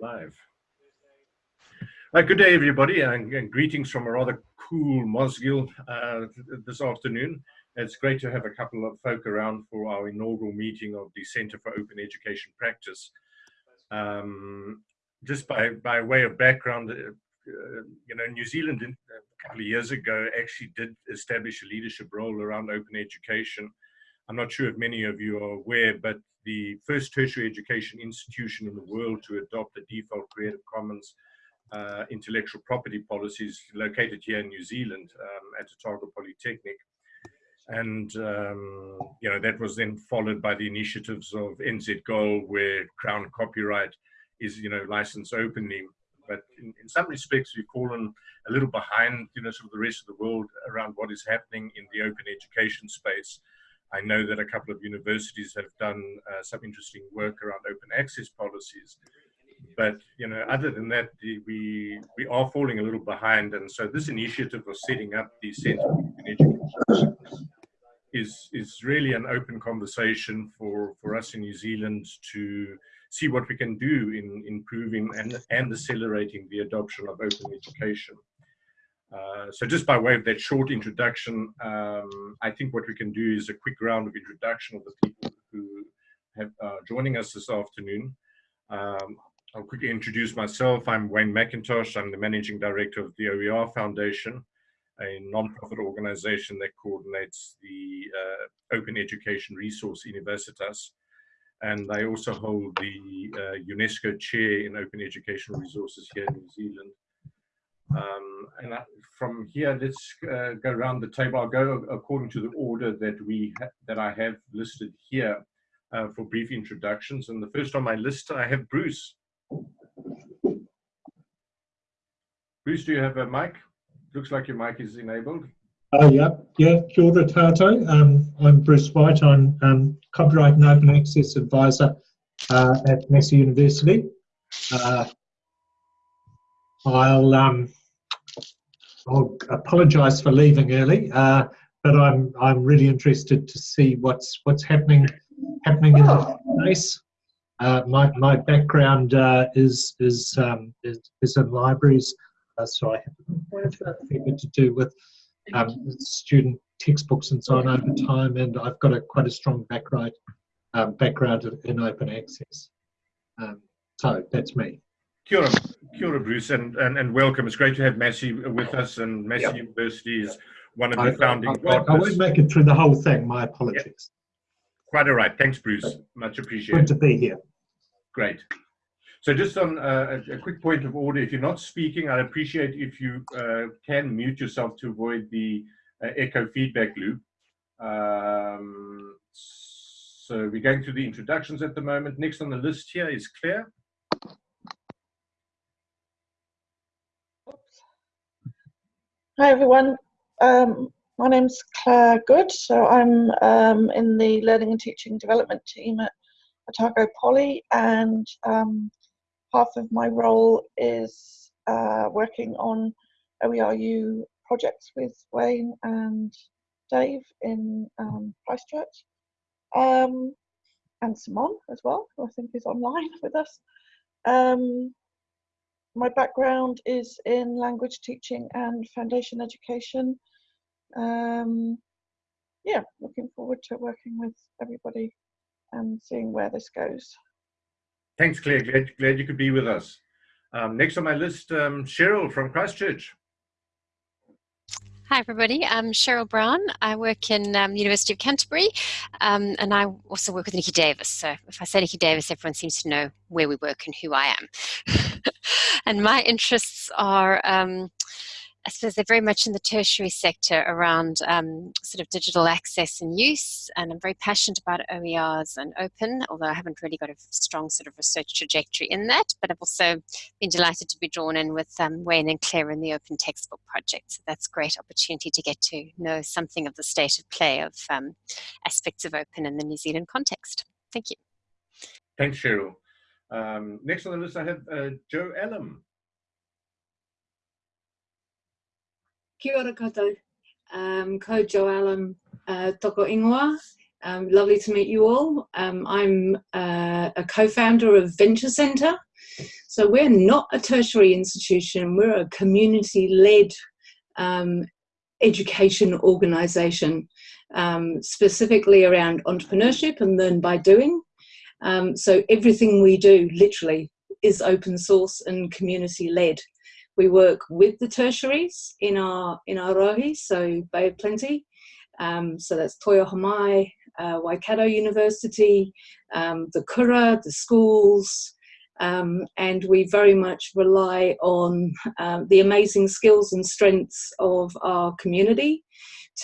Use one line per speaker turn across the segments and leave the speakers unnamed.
Live. Uh, good day, everybody, and, and, greetings from a rather cool Mosgiel uh, this afternoon. It's great to have a couple of folk around for our inaugural meeting of the Center for Open Education Practice. Um, just by, by way of background, uh you know, New Zealand uh, a couple of years ago actually did establish a leadership role around open education. I'm not sure if many of you are aware, but the first tertiary education institution in the world to adopt a default Creative Commons uh, intellectual property policies located here in New Zealand um, at Otago Polytechnic. And, um, you know, that was then followed by the initiatives of NZGOAL, where Crown copyright is, you know, licensed openly. But in, in some respects, we've fallen a little behind, you know, sort of the rest of the world around what is happening in the open education space. I know that a couple of universities have done uh, some interesting work around open access policies. But you know, other than that, the, we we are falling a little behind, and so this initiative of setting up the Centre for Education is is really an open conversation for for us in New Zealand to see what we can do in improving and and accelerating the adoption of open education. Uh, so just by way of that short introduction, um, I think what we can do is a quick round of introduction of the people who have uh, joining us this afternoon. Um, I'll quickly introduce myself. I'm Wayne Mackintosh. I'm the Managing Director of the OER Foundation, a non-profit organization that coordinates the uh, Open Education Resource Universitas. And I also hold the uh, UNESCO Chair in Open Educational Resources here in New Zealand. Um, and I, from here, let's uh, go around the table. I'll go according to the order that we that I have listed here uh, for brief introductions. And the first on my list, I have Bruce. Bruce, do you have a mic? Looks like your mic is enabled.
Oh, yeah, yeah, kia ora tatou. Um, I'm Bruce White. I'm um, Copyright and Open Access Advisor uh, at Massey University. Uh, I'll um, I'll apologise for leaving early, uh, but I'm I'm really interested to see what's what's happening happening in the space. Uh, my my background uh, is is, um, is, is in libraries, uh, so I have a bit to do with um, student textbooks and so on over time, and I've got a quite a strong background um, background in open access. Um, so that's me.
Kia ora, kia ora Bruce, and, and, and welcome. It's great to have Massey with us, and Massey yep. University is one of the I, founding I, I, partners.
I won't make it through the whole thing. My apologies. Yep.
Quite all right. Thanks, Bruce. Much appreciated.
Good to be here.
Great. So just on uh, a, a, quick point of order, if you're not speaking, I'd appreciate if you uh, can mute yourself to avoid the uh, echo feedback loop. Um, so we're going through the introductions at the moment. Next on the list here is Claire.
Hi everyone, um, my name's Claire Goode, so I'm um, in the Learning and Teaching Development team at Otago Poly and um, half of my role is uh, working on OERU projects with Wayne and Dave in um, Christchurch um, and Simon as well, who I think is online with us. My background is in language teaching and foundation education. Um, yeah, looking forward to working with everybody and seeing where this goes.
Thanks, Claire. Glad, glad you could be with us. Um, next on my list, um, Cheryl from Christchurch.
Hi everybody, I'm Cheryl Brown. I work in um, University of Canterbury um, and I also work with Niki Davis. So if I say Niki Davis, everyone seems to know where we work and who I am. and my interests are um, I suppose they're very much in the tertiary sector around um, sort of digital access and use, and I'm very passionate about OERs and open, although I haven't really got a strong sort of research trajectory in that, but I've also been delighted to be drawn in with um, Wayne and Claire in the Open Textbook Project. So that's a great opportunity to get to know something of the state of play of um, aspects of open in the New Zealand context. Thank you.
Thanks, Cheryl. Um, next on the list, I have uh, Joe Allen.
Kia ora koutou. Um, ko Joalum uh, Toko Ingoa. Um, lovely to meet you all. Um, I'm uh, a co-founder of Venture Centre, So we're not a tertiary institution, we're a community-led um, education organisation, um, specifically around entrepreneurship and learn by doing. Um, so everything we do, literally, is open source and community led. We work with the tertiaries in our in our rohe, so Bay of Plenty. Um, so that's Toi Ohomai, uh, Waikato University, um, the Kura, the schools, um, and we very much rely on um, the amazing skills and strengths of our community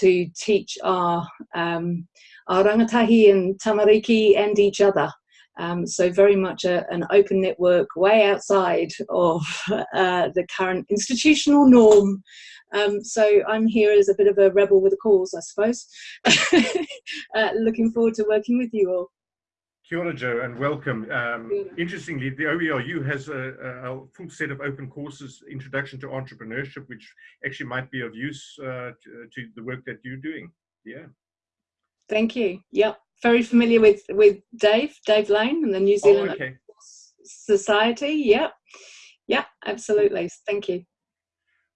to teach our, um, our rangatahi and tamariki and each other. Um, so very much a, an open network way outside of uh, the current institutional norm. Um, so I'm here as a bit of a rebel with a cause, I suppose. uh, looking forward to working with you all.
Kia ora, Joe, and welcome. Um, interestingly, the OERU has a, a, full set of open courses, Introduction to Entrepreneurship, which actually might be of use uh, to, to, the work that you're doing. Yeah.
Thank you. Yep very familiar with with Dave, Dave Lane, and the New Zealand
oh, okay.
Society. Yep, yeah, absolutely. Thank you.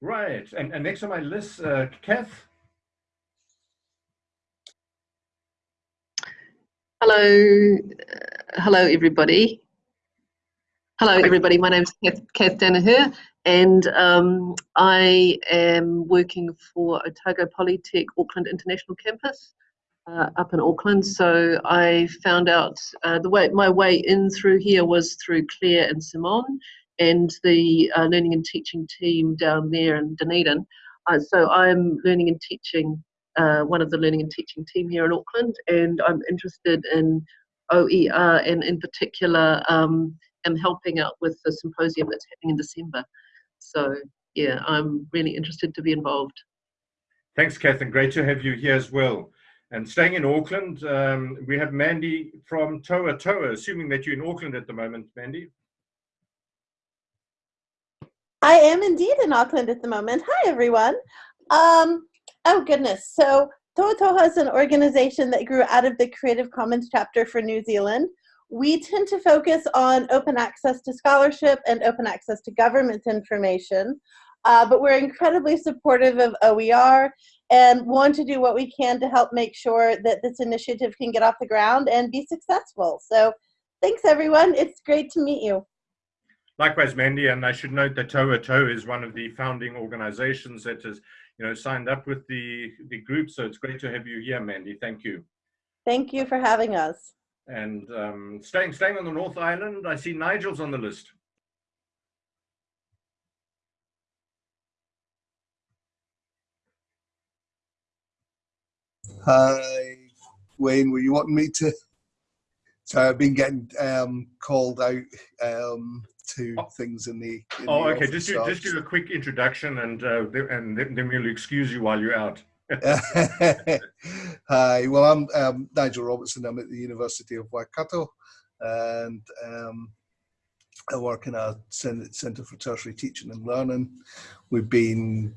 Right, and, and next on my list, uh, Kath.
Hello, uh, hello everybody. Hello everybody, my name is Kath, Kath Danaher and um, I am working for Otago Polytech Auckland International Campus uh, up in Auckland. So I found out uh, the way my way in through here was through Claire and Simone and the uh, learning and teaching team down there in Dunedin. Uh, so I'm learning and teaching uh, one of the learning and teaching team here in Auckland, and I'm interested in OER and in particular um, am helping out with the symposium that's happening in December. So yeah, I'm really interested to be involved.
Thanks, Catherine. Great to have you here as well. And staying in Auckland, um, we have Mandy from Tohatoha, assuming that you're in Auckland at the moment, Mandy.
I am indeed in Auckland at the moment. Hi, everyone. Um, oh, goodness. So Tohatoha is an organization that grew out of the Creative Commons chapter for New Zealand. We tend to focus on open access to scholarship and open access to government information. Uh, but we're incredibly supportive of OER and want to do what we can to help make sure that this initiative can get off the ground and be successful. So thanks everyone. It's great to meet you.
Likewise, Mandy, and I should note that Tohatoha is one of the founding organizations that has, you know, signed up with the, the group. So it's great to have you here, Mandy. Thank you.
Thank you for having us.
And um, staying, staying on the North Island, I see Nigel's on the list.
Hi, Wayne, were you wanting me to? So I've been getting um, called out um, to oh. things in the. In
oh,
the
okay. Just do, just do a quick introduction, and uh, and then we'll excuse you while you're out.
Hi, well, I'm um, Nigel Robertson. I'm at the University of Waikato, and um, I work in our Centre for Tertiary Teaching and Learning. We've been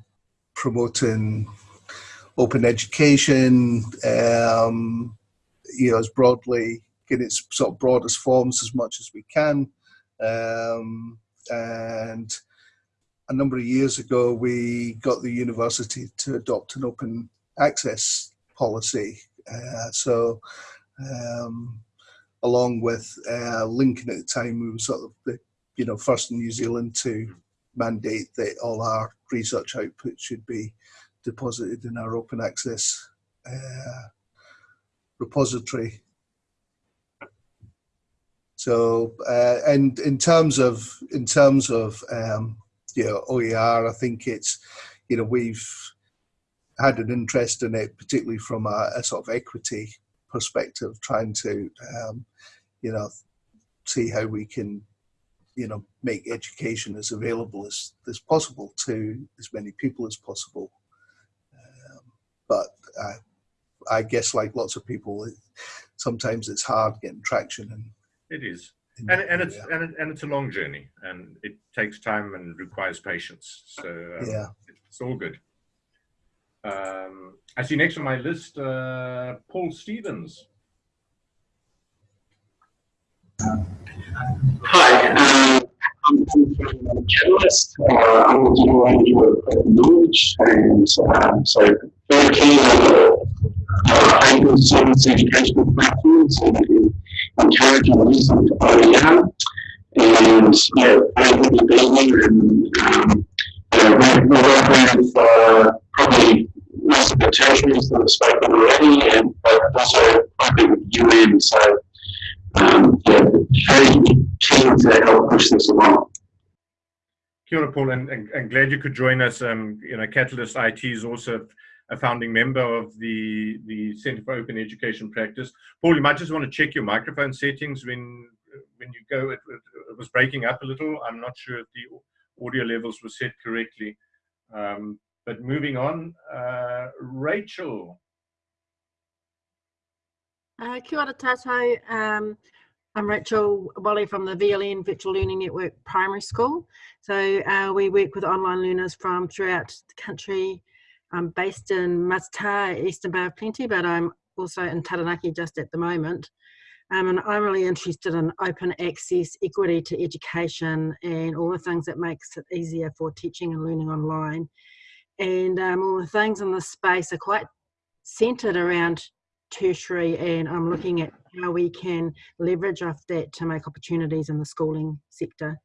promoting open education, um, you know, as broadly in its sort of broadest forms as much as we can. Um, and a number of years ago, we got the university to adopt an open access policy. Uh, so, um, along with uh, Lincoln at the time, we were sort of the you know first in New Zealand to mandate that all our research output should be deposited in our open access uh, repository. So, uh, and in terms of in terms of um, you know OER, I think it's you know we've had an interest in it, particularly from a, a sort of equity perspective, trying to um, you know see how we can you know make education as available as, as possible to as many people as possible but uh, I guess like lots of people, it, sometimes it's hard getting traction. And
it is, and and it's and, it, and it's a long journey, and it takes time and requires patience. So um,
yeah,
it's all good. Um, I see next on my list, uh, Paul Stevens.
Hi. Um, journalist. Uh, of knowledge, and um, so very keen on uh, open science educational platforms and, encouraging use of OER. And yeah, very happy being here. And um, yeah, we're, we're working with uh, probably most of the tertiaries that have spoken already, and but also working with UN. So um, yeah, very keen to help push this along.
Kia Paul, and, and, and, glad you could join us. Um, you know, Catalyst IT is also a founding member of the, the Center for Open Education Practice. Paul, you might just want to check your microphone settings when when you go. It, it was breaking up a little. I'm not sure if the audio levels were set correctly. Um, but moving on, uh, Rachel.
Uh, kia ora. Um, I'm Rachel Wally from the VLN Virtual Learning Network Primary School. So uh, we work with online learners from throughout the country. I'm based in Matata, Eastern Bay of Plenty, but I'm also in Taranaki just at the moment. Um, and I'm really interested in open access, equity to education, and all the things that makes it easier for teaching and learning online. And um, all the things in this space are quite centered around tertiary and I'm looking at how we can leverage off that to make opportunities in the schooling sector.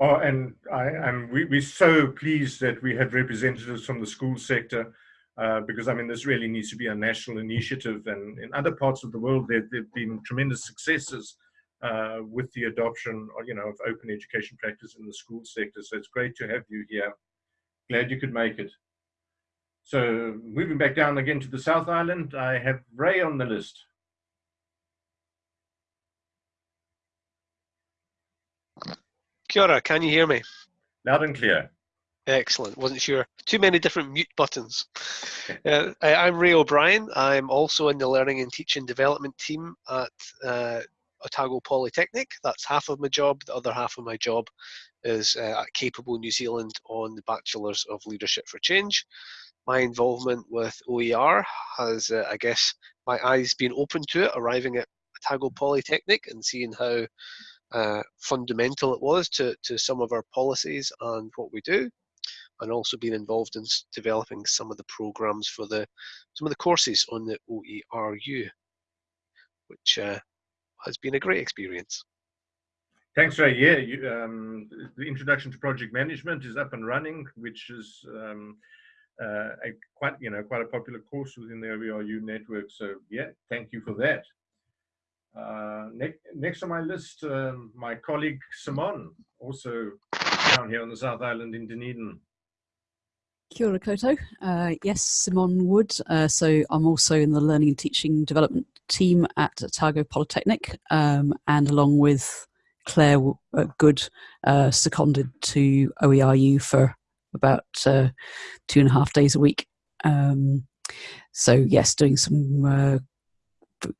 Oh, and I am we, we're so pleased that we had representatives from the school sector uh, because I mean this really needs to be a national initiative and in other parts of the world there have been tremendous successes uh, with the adoption you know of open education practice in the school sector. So it's great to have you here. Glad you could make it so moving back down again to the South Island, I have Ray on the list.
Kia ora, can you hear me?
Loud and clear.
Excellent. Wasn't sure. Too many different mute buttons. uh, I'm Ray O'Brien. I'm also in the Learning and Teaching Development team at uh, Otago Polytechnic. That's half of my job. The other half of my job is uh, at Capable New Zealand on the Bachelors of Leadership for Change my involvement with OER has, uh, I guess, my eyes been open to it, arriving at Otago Polytechnic and seeing how uh, fundamental it was to, to some of our policies and what we do, and also being involved in developing some of the programs for the some of the courses on the OERU, which uh, has been a great experience.
Thanks, Ray. Yeah, you, um, the introduction to project management is up and running, which is um, a quite you know quite a popular course within the OERU network. So yeah, thank you for that. Uh, next, next on my list, um, my colleague Simon, also down here on the South Island in Dunedin.
Kia ora. Uh, yes, Simon Wood. Uh, so I'm also in the Learning and Teaching Development team at Otago Polytechnic, um, and along with Claire uh, Goode, uh, seconded to OERU for about uh, two and a half days a week. Um, so yes, doing some uh,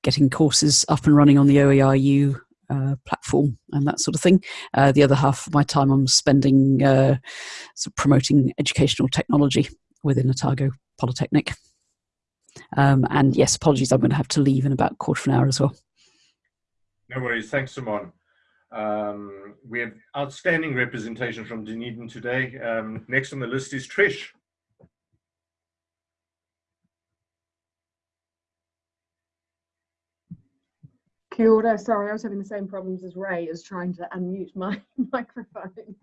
getting courses up and running on the OERU uh, platform and that sort of thing. Uh, the other half of my time I'm spending uh, sort of promoting educational technology within Otago Polytechnic. Um, and yes, apologies, I'm going to have to leave in about quarter of an hour as well.
No worries. Thanks, Simon. Um, we have outstanding representation from Dunedin today. Um, next on the list is Trish.
Kia ora. Sorry, I was having the same problems as Ray as trying to unmute my microphone.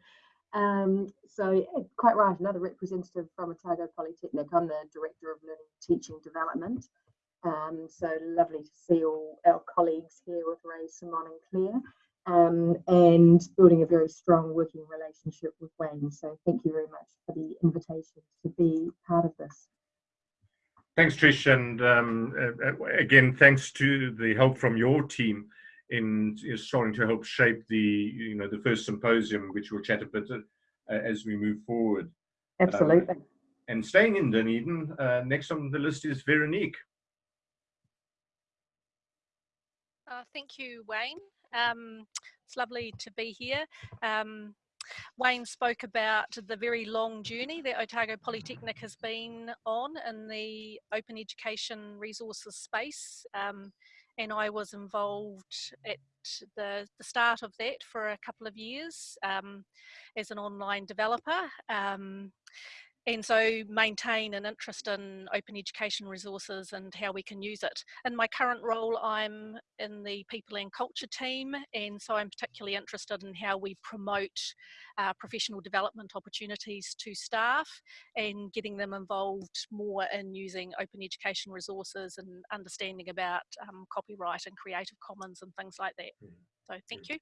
Um, so quite right, another representative from Otago Polytechnic. I'm the Director of Learning Teaching Development. Um, so lovely to see all our colleagues here with Ray, Simon and Claire um, and building a very strong working relationship with Wayne. So thank you very much for the invitation to be part of this.
Thanks, Trish, and um, uh, again, thanks to the help from your team in starting to help shape the, you know, the first symposium, which we'll chat a bit uh, as we move forward.
Absolutely. Um,
and staying in Dunedin, uh, next on the list is Veronique.
Uh, thank you, Wayne. Um, it's lovely to be here. Um, Wayne spoke about the very long journey that Otago Polytechnic has been on in the open education resources space. Um, and I was involved at the, the start of that for a couple of years um, as an online developer. Um, and so maintain an interest in open education resources and how we can use it. In my current role, I'm in the people and culture team, and so I'm particularly interested in how we promote uh, professional development opportunities to staff and getting them involved more in using open education resources and understanding about um, copyright and Creative Commons and things like that.
Hmm.
So thank you.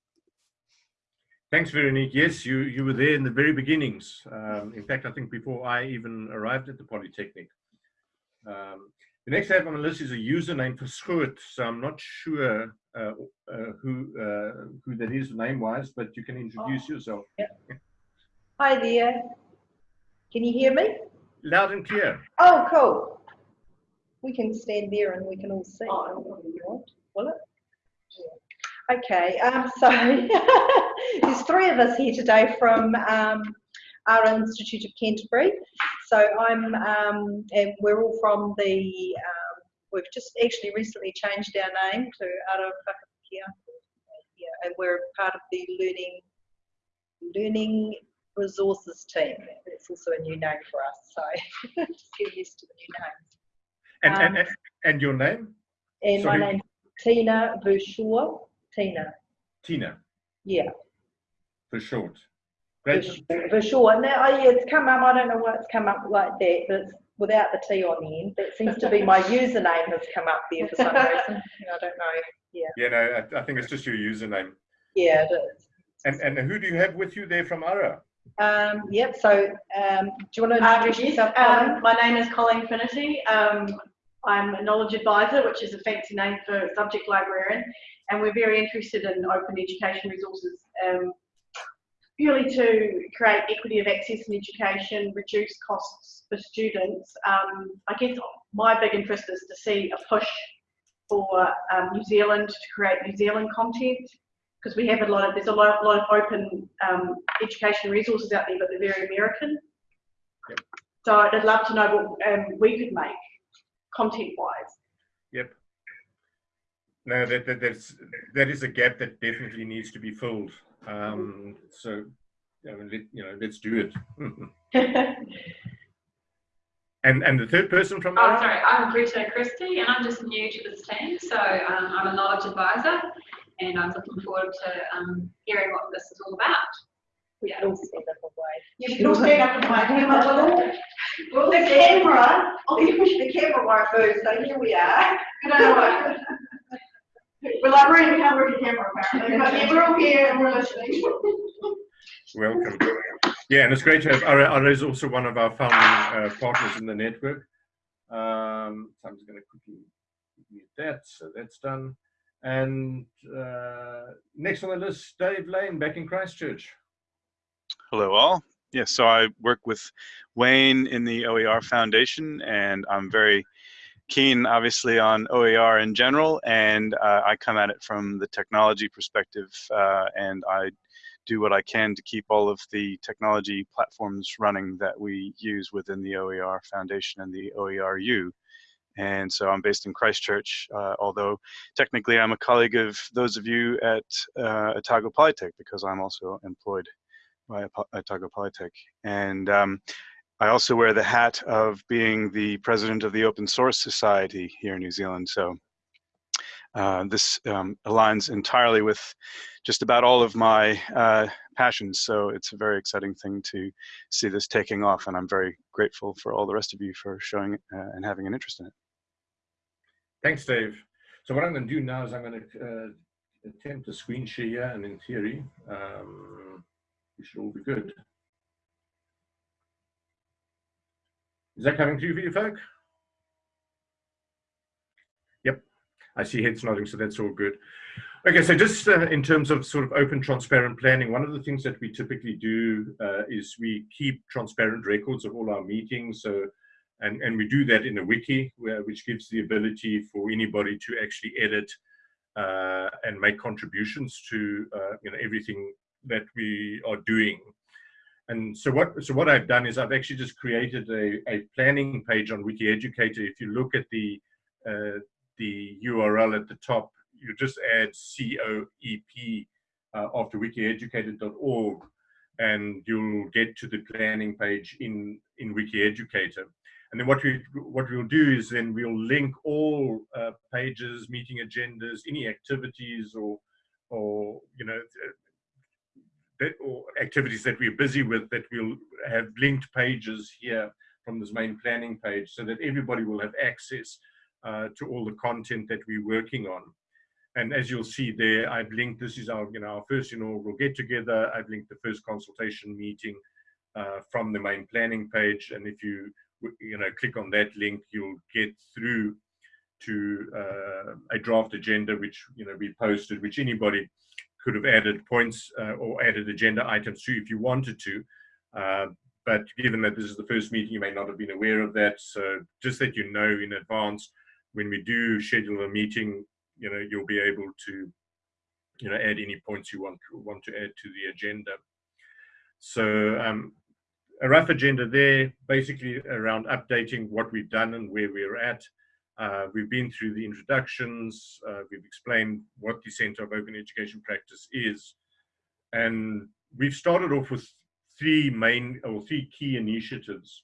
Thanks, Veronique. Yes, you, you were there in the very beginnings. Um, in fact, I think before I even arrived at the Polytechnic. Um, the next I on the list is a username for Schoot, so I'm not sure uh, uh, who uh, who that is name-wise, but you can introduce
Oh,
yourself.
Hi there. Can you hear me?
Loud and clear.
Oh, cool. We can stand there and we can all see. if you want, will it? Okay, um, so there's three of us here today from um, Ara Institute of Canterbury. So I'm, um, and we're all from the, um, we've just actually recently changed our name to Ara Whakakia. Yeah, and we're part of the Learning Learning Resources team. It's also a new name for us, so just get used to the new name.
And, and,
Um,
and, and your name?
And
Sorry.
my name's Tina Vershaw. Tina,
Tina,
yeah.
for short. Great.
Vershaw. Now, oh, yeah, it's come up, I don't know why it's come up like that, but it's without the T on the end. That seems to be my username has come up there for some reason. I don't know. Yeah,
Yeah, no, I, I think it's just your username.
yeah, it is.
And, and who do you have with you there from Ara?
Um, yep, so um, do you want to
Um,
introduce
yes,
yourself?
Um, my name is Colleen Finity. Um, I'm a knowledge advisor, which is a fancy name for subject librarian, and we're very interested in open education resources, um, purely to create equity of access in education, reduce costs for students. Um, I guess my big interest is to see a push for um, New Zealand to create New Zealand content because we have a lot of there's a lot, lot of open um, education resources out there, but they're very American. So I'd love to know what um, we could make content-wise.
Yep. No, that, that that's that is a gap that definitely needs to be filled. Um, so, I mean, let, you know, let's do it. and and the third person from
Oh,
Ara?
sorry, I'm Greta Christie and I'm just new to this team. So um, I'm a knowledge advisor and I'm looking forward to um, hearing what this is all about.
We can all stand up and wave.
You can all stand up and wave. Hang on, will you? Well, the camera, the, the camera won't move, so here we are. Good night. We're like, we're in camera to camera apparently, but yeah, we're all here and we're listening.
Welcome. Yeah, and it's great to have Ara. Ara is also one of our founding uh, partners in the network. Um, so I'm just going to quickly mute that. So that's done. And uh, next on the list, Dave Lane, back in Christchurch.
Hello, all. Yes, so I work with Wayne in the OER Foundation, and I'm very keen, obviously, on OER in general, and uh, I come at it from the technology perspective, uh, and I do what I can to keep all of the technology platforms running that we use within the OER Foundation and the OERU. And so I'm based in Christchurch, uh, although technically I'm a colleague of those of you at uh, Otago Polytech because I'm also employed Apo- Otago Polytech. And um, I also wear the hat of being the president of the Open Source Society here in New Zealand. So uh, this um, aligns entirely with just about all of my uh, passions. So it's a very exciting thing to see this taking off. And I'm very grateful for all the rest of you for showing uh, and having an interest in it.
Thanks, Dave. So what I'm going to do now is I'm going to uh, attempt a screen share and in theory, um, we should all be good. Is that coming for you, folk? Yep, I see heads nodding, so that's all good. Okay, so just uh, in terms of sort of open, transparent planning, one of the things that we typically do uh, is we keep transparent records of all our meetings. So, and, and we do that in a wiki, where, which gives the ability for anybody to actually edit uh, and make contributions to uh, you know everything that we are doing. And so what so what I've done is I've actually just created a, a planning page on WikiEducator. If you look at the uh, the URL at the top, you just add COEP uh, after wikieducator.org and you'll get to the planning page in, in WikiEducator. And then what we what we'll do is then we'll link all uh, pages, meeting agendas, any activities or or you know that, or activities that we're busy with that we'll have linked pages here from this main planning page so that everybody will have access uh, to all the content that we're working on. And as you'll see there, I've linked, this is our, you know, our first inaugural get together. I've linked the first consultation meeting uh, from the main planning page. And if you, you know, click on that link, you'll get through to uh, a draft agenda, which, you know, we posted, which anybody could have added points uh, or added agenda items to if you wanted to. Uh, but given that this is the first meeting, you may not have been aware of that. So just that you know in advance, when we do schedule a meeting, you know, you'll be able to, you know, add any points you want, want to add to the agenda. So um, a rough agenda there, basically around updating what we've done and where we're at. Uh, we've been through the introductions, uh, we've explained what the Center of Open Education Practice is. And we've started off with three main or three key initiatives.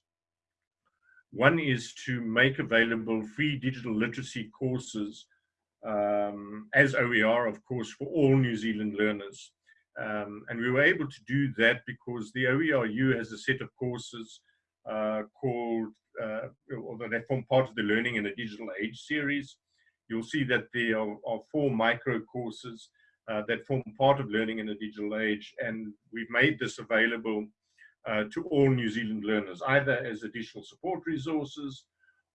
One is to make available free digital literacy courses um, as OER, of course, for all New Zealand learners. Um, and we were able to do that because the OERU has a set of courses uh, called, although they form part of the Learning in a Digital Age series. You'll see that there are, are four micro courses uh, that form part of Learning in a Digital Age, and we've made this available uh, to all New Zealand learners, either as additional support resources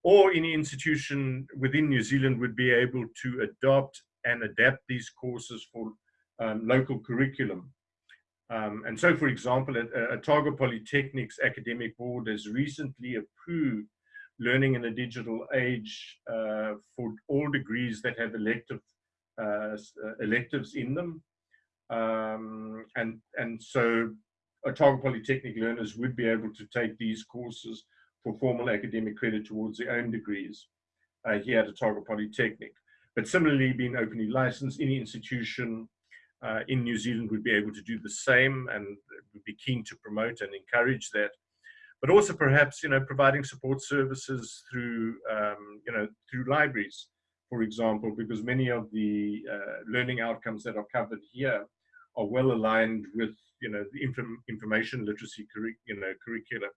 or any institution within New Zealand would be able to adopt and adapt these courses for um, local curriculum. Um, and so, for example, at, Otago Polytechnic's academic board has recently approved learning in a digital age uh, for all degrees that have elective uh, uh electives in them. Um, and, and so Otago Polytechnic learners would be able to take these courses for formal academic credit towards their own degrees uh, here at Otago Polytechnic. But similarly, being openly licensed, any institution uh, in New Zealand would be able to do the same and would be keen to promote and encourage that. But also perhaps, you know, providing support services through, um, you know, through libraries, for example, because many of the uh, learning outcomes that are covered here are well aligned with, you know, the inform information literacy, you know, curricula.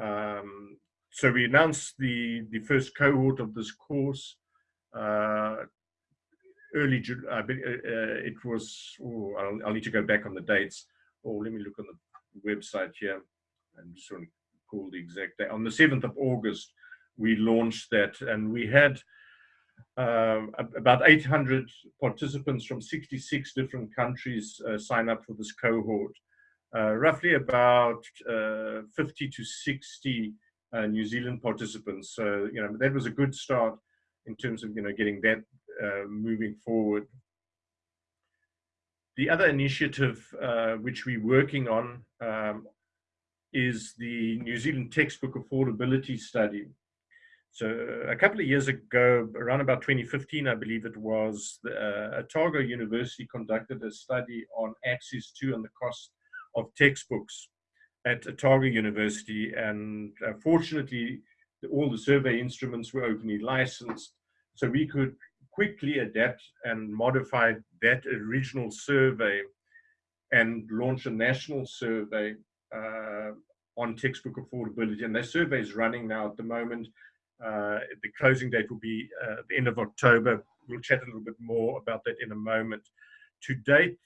Um, so we announced the, the first cohort of this course uh, early July. Uh, uh, it was, oh, I'll, I'll, need to go back on the dates. Or oh, let me look on the website here. I'm just going to call the exact date. On the 7th of August, we launched that and we had um, about 800 participants from 66 different countries uh, sign up for this cohort uh, roughly about uh, 50 to 60 uh, New Zealand participants. So, you know, that was a good start in terms of, you know, getting that uh, moving forward. The other initiative uh, which we're working on um, is the New Zealand textbook affordability study. So a couple of years ago, around about 2015, I believe it was, uh, Otago University conducted a study on access to and the cost of textbooks at Otago University. And uh, fortunately, all the survey instruments were openly licensed. So we could quickly adapt and modify that original survey and launch a national survey uh, on textbook affordability. And that survey is running now at the moment. Uh, the closing date will be uh, the end of October. We'll chat a little bit more about that in a moment. To date,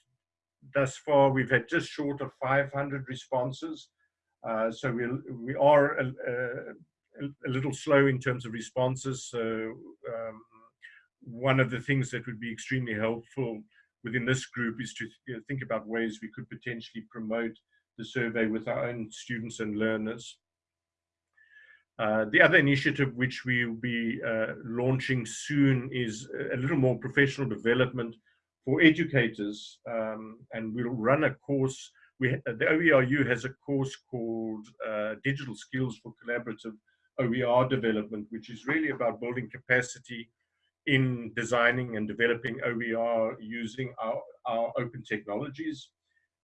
thus far, we've had just short of 500 responses. Uh, so we, we are a, a, a, little slow in terms of responses. So um, one of the things that would be extremely helpful within this group is to think about ways we could potentially promote the survey with our own students and learners. Uh, the other initiative which we will be uh, launching soon is a little more professional development for educators, um, and we'll run a course. We, the OERU has a course called uh, Digital Skills for Collaborative OER Development, which is really about building capacity in designing and developing OER using our, our open technologies.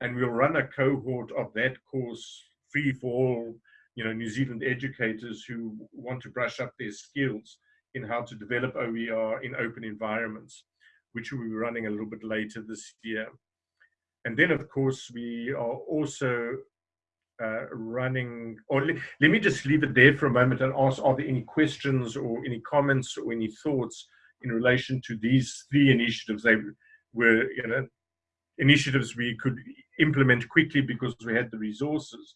And we'll run a cohort of that course free for all, you know, New Zealand educators who want to brush up their skills in how to develop OER in open environments, which we'll be running a little bit later this year. And then, of course, we are also uh, running, or le let me just leave it there for a moment and ask, are there any questions or any comments or any thoughts in relation to these three initiatives? They were, you know, initiatives we could implement quickly because we had the resources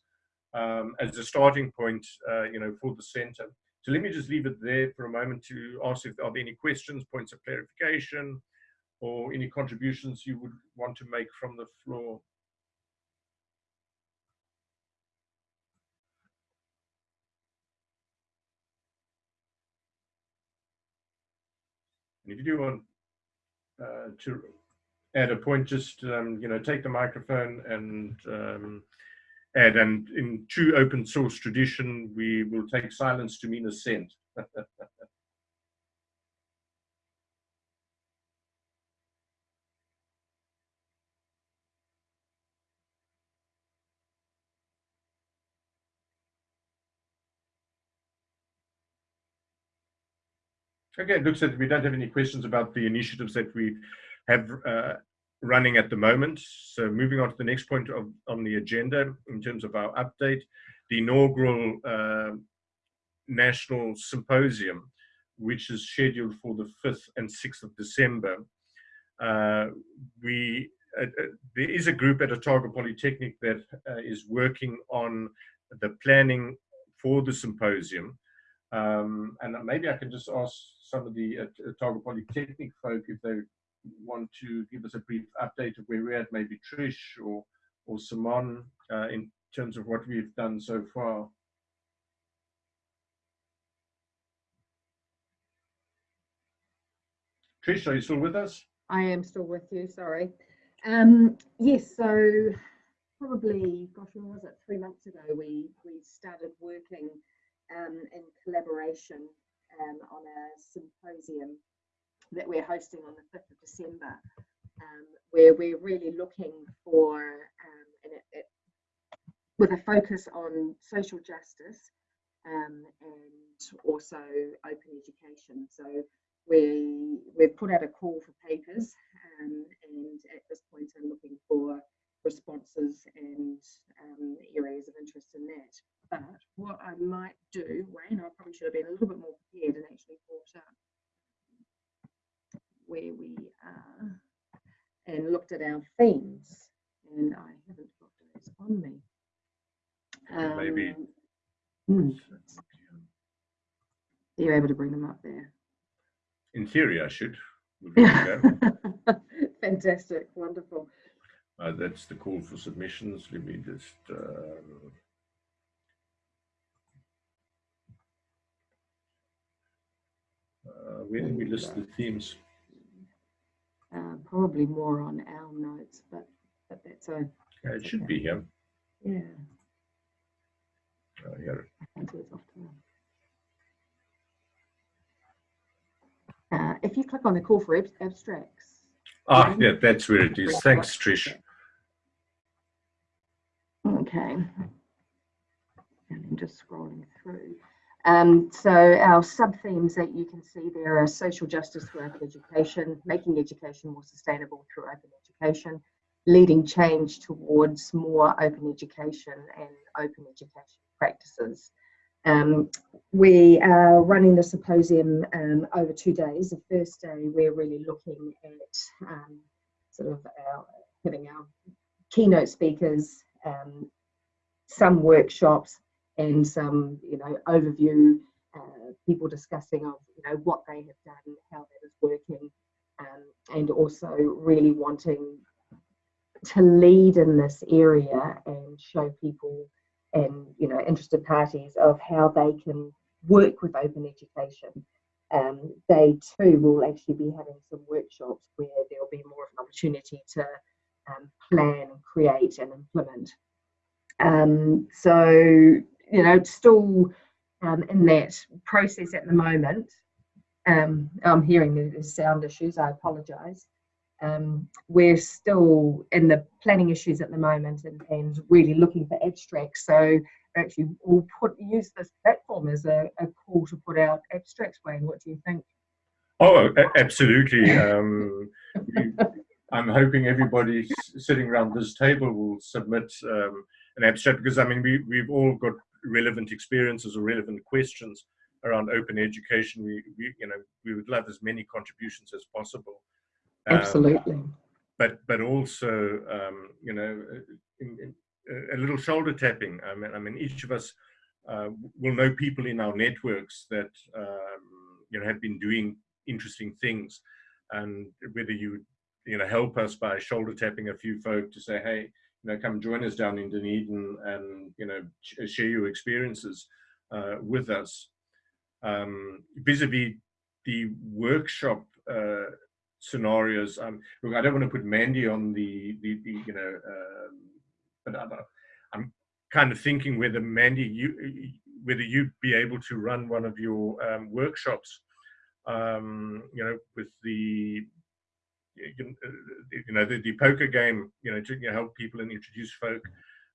um, as a starting point, uh, you know, for the center. So let me just leave it there for a moment to ask if there are any questions, points of clarification, or any contributions you would want to make from the floor. And if you do want uh, to add a point, just um, you know, take the microphone and um, add. And in true open source tradition, we will take silence to mean assent. Okay, it looks like we don't have any questions about the initiatives that we have uh, running at the moment. So moving on to the next point of, on the agenda in terms of our update, the inaugural uh, National Symposium, which is scheduled for the 5th and 6th of December. Uh, we uh, uh, there is a group at Otago Polytechnic that uh, is working on the planning for the symposium. Um, and maybe I can just ask some of the uh, Otago Polytechnic folk if they want to give us a brief update of where we're at, maybe Trish or, or Simon, uh, in terms of what we've done so far. Trish, are you still with us?
I am still with you, sorry. Um, yes, so probably, gosh, when was it? Three months ago, we, we started working um, in collaboration um, on a symposium that we're hosting on the 5th of December, um, where we're really looking for, um, and it, it, with a focus on social justice um, and also open education. So we, we've put out a call for papers um, and at this point I'm looking for responses and um, areas of interest in that. But what I might do, Wayne, I probably should have been a little bit more prepared and actually thought up where we are and looked at our themes. And I haven't got those on me. Um,
Maybe.
Hmm. Are you able to bring them up there?
In theory, I should.
Fantastic, wonderful.
Uh, that's the call for submissions. Let me just. Um, uh, where did we list the themes?
Uh, probably more on our notes, but but that's a.
Yeah, it should okay. be here.
Yeah.
Uh, here.
If you click on the call for ab abstracts.
Ah, yeah, that's where it is. Thanks, Trish.
Okay. And I'm just scrolling through. Um, so our sub-themes that you can see there are social justice through open education, making education more sustainable through open education, leading change towards more open education and open education practices. Um, we are running the symposium um, over two days. The first day we're really looking at um, sort of our, having our keynote speakers, um, some workshops, and some, you know, overview, uh, people discussing of, you know, what they have done, how that is working, um, and also really wanting to lead in this area and show people and, you know, interested parties of how they can work with open education. Um, they too will actually be having some workshops where there'll be more of an opportunity to um, plan, create, and implement. Um, so you know, still um, in that process at the moment. Um, I'm hearing there's sound issues. I apologise. Um, we're still in the planning issues at the moment and, and really looking for abstracts. So actually we'll put use this platform as a, a call to put out abstracts, Wayne. What do you think?
Oh, absolutely. Um, we, I'm hoping everybody sitting around this table will submit um, an abstract because I mean we we've all got relevant experiences or relevant questions around open education. We, we you know we would love as many contributions as possible.
Um, Absolutely.
But but also um, you know in, in, a little shoulder tapping. I mean I mean each of us uh, will know people in our networks that um, you know have been doing interesting things, and whether you you know help us by shoulder tapping a few folk to say hey you know, come join us down in Dunedin and, you know, share your experiences uh, with us. Um, vis-a-vis the workshop uh, scenarios, um, look, I don't want to put Mandy on the, the, the you know, uh, but I'm kind of thinking whether Mandy, you, whether you'd be able to run one of your um, workshops, um, you know, with the you know the, the poker game you know to you know, help people and introduce folk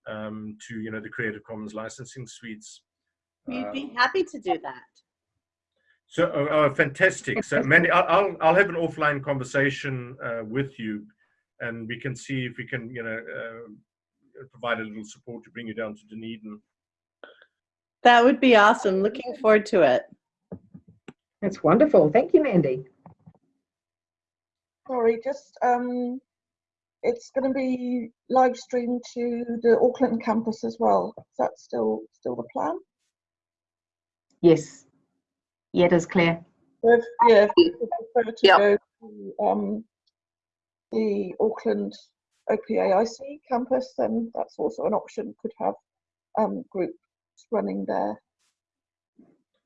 um, to you know the creative commons licensing suites.
We'd be happy to do that
so oh, oh, fantastic. So mandy I'll, I'll have an offline conversation uh, with you and we can see if we can you know uh, provide a little support to bring you down to dunedin.
That would be awesome. Looking forward to it.
That's wonderful. Thank you mandy.
Sorry, just um, it's going to be live streamed to the Auckland campus as well. Is that still still the plan?
Yes. Yeah, it is clear.
If, yeah, if you prefer to yep. go to um, the Auckland OPAIC campus, then that's also an option. Could have um, groups running there.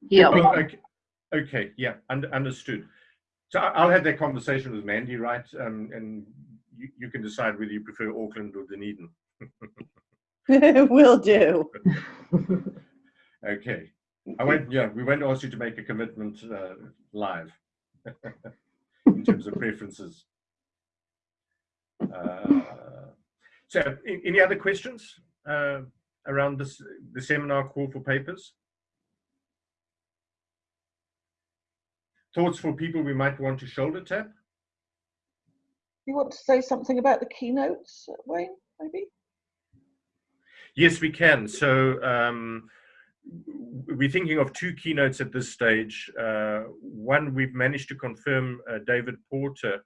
Yeah. Okay. okay. Yeah. understood. So I'll have that conversation with Mandy, right? Um, and you, you, can decide whether you prefer Auckland or Dunedin.
Will do.
okay. I won't, yeah, we won't ask you to make a commitment uh, live in terms of preferences. Uh, so any other questions uh, around this, the seminar call for papers? thoughts for people we might want to shoulder tap?
You want to say something about the keynotes, Wayne, maybe?
Yes, we can. So um, we're thinking of two keynotes at this stage. Uh, one, we've managed to confirm uh, David Porter,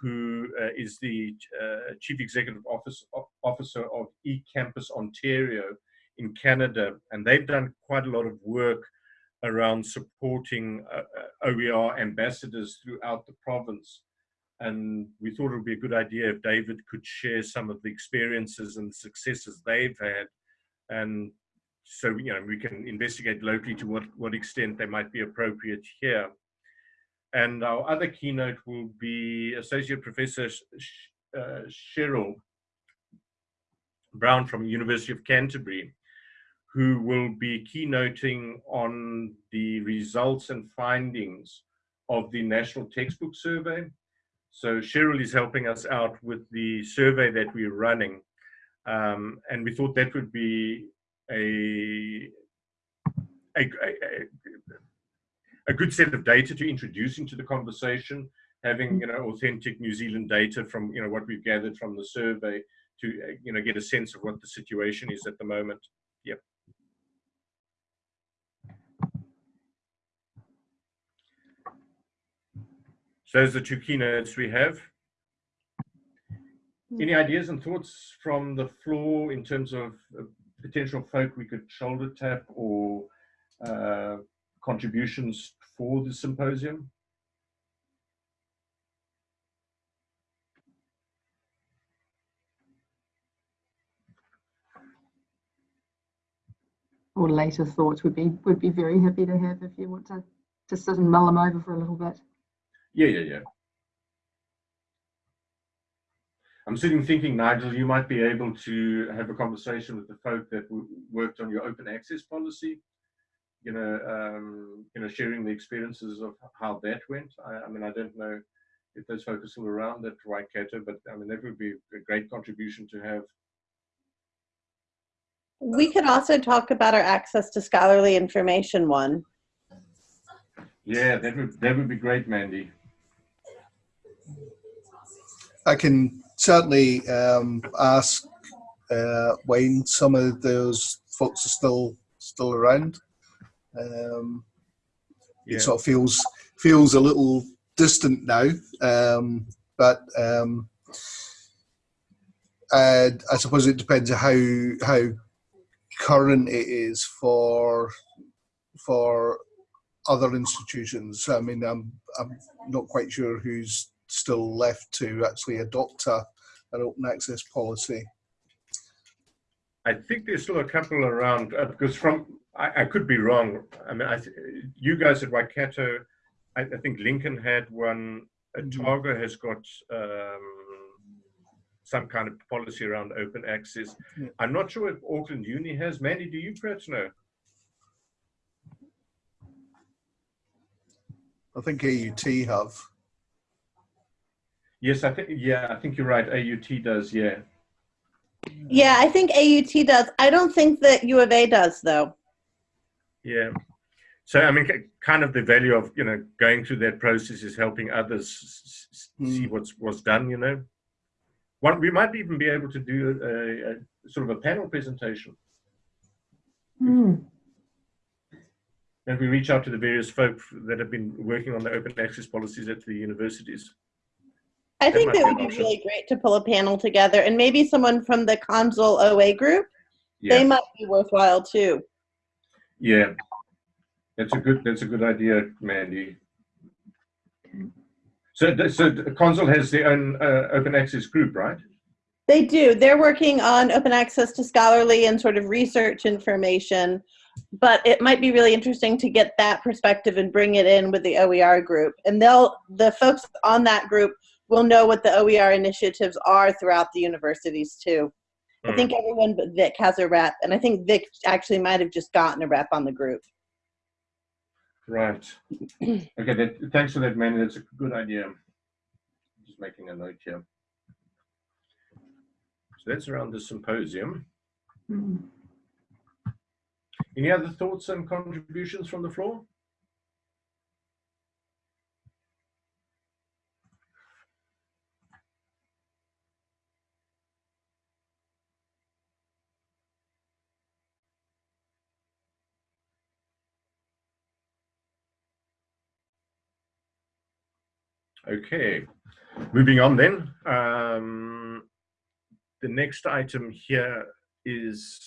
who uh, is the uh, Chief Executive Office, Officer of eCampus Ontario in Canada. And they've done quite a lot of work around supporting uh, uh OER ambassadors throughout the province. And we thought it would be a good idea if David could share some of the experiences and successes they've had. And so, you know, we can investigate locally to what, what extent they might be appropriate here. And our other keynote will be Associate Professor uh, Cheryl Brown from University of Canterbury who will be keynoting on the results and findings of the National Textbook Survey. So Cheryl is helping us out with the survey that we're running. Um, and we thought that would be a, a, a, a, good set of data to introduce into the conversation, having you know authentic New Zealand data from you know what we've gathered from the survey to you know get a sense of what the situation is at the moment. Yep. So those are the two keynotes we have. Any ideas and thoughts from the floor in terms of uh, potential folk we could shoulder tap or uh, contributions for the symposium?
Or later thoughts would be would be very happy to have if you want to to sit and mull them over for a little bit.
Yeah, yeah, yeah. I'm sitting thinking, Nigel, you might be able to have a conversation with the folk that worked on your open access policy, you know, um, you know, sharing the experiences of how that went. I, I mean, I don't know if there's folks still around at Waikato, but I mean, that would be a great contribution to have.
We could also talk about our access to scholarly information one.
Yeah, that would that would be great, Mandy.
I can certainly um, ask uh, Wayne. Some of those folks are still still around. Um,
Yeah.
It sort of feels feels a little distant now, um, but um, I suppose it depends on how how current it is for for other institutions. I mean, I'm I'm not quite sure who's still left to actually adopt a, an open access policy.
I think there's still a couple around uh, because from I, I could be wrong. I mean, I you guys at Waikato, I, I think Lincoln had one. Otago has got um, some kind of policy around open access. I'm not sure if Auckland Uni has. Mandy, do you perhaps know?
I think AUT have.
Yes, I think. Yeah, I think you're right. AUT does. Yeah.
Yeah, I think AUT does. I don't think that U of A does, though.
Yeah. So I mean, kind of the value of you know going through that process is helping others s- hmm. see what's what's done. You know, one we might even be able to do a, a sort of a panel presentation. Hmm. And we reach out to the various folk that have been working on the open access policies at the universities.
I think that would be
option.
really great to pull a panel together, and maybe someone from the CONZUL OA group.
Yeah.
They might be worthwhile too.
Yeah, that's a good that's a good idea, Mandy. So, so the CONZUL has their own uh, open access group, right?
They do. They're working on open access to scholarly and sort of research information, but it might be really interesting to get that perspective and bring it in with the OER group. And they'll the folks on that group will know what the OER initiatives are throughout the universities too. I hmm. think everyone but Vic has a rep, and I think Vic actually might have just gotten a rep on the group.
Right. Okay. That, thanks for that, Mandy. That's a good idea. Just making a note here. So that's around the symposium. Hmm. Any other thoughts and contributions from the floor? Okay, moving on then. Um, the next item here is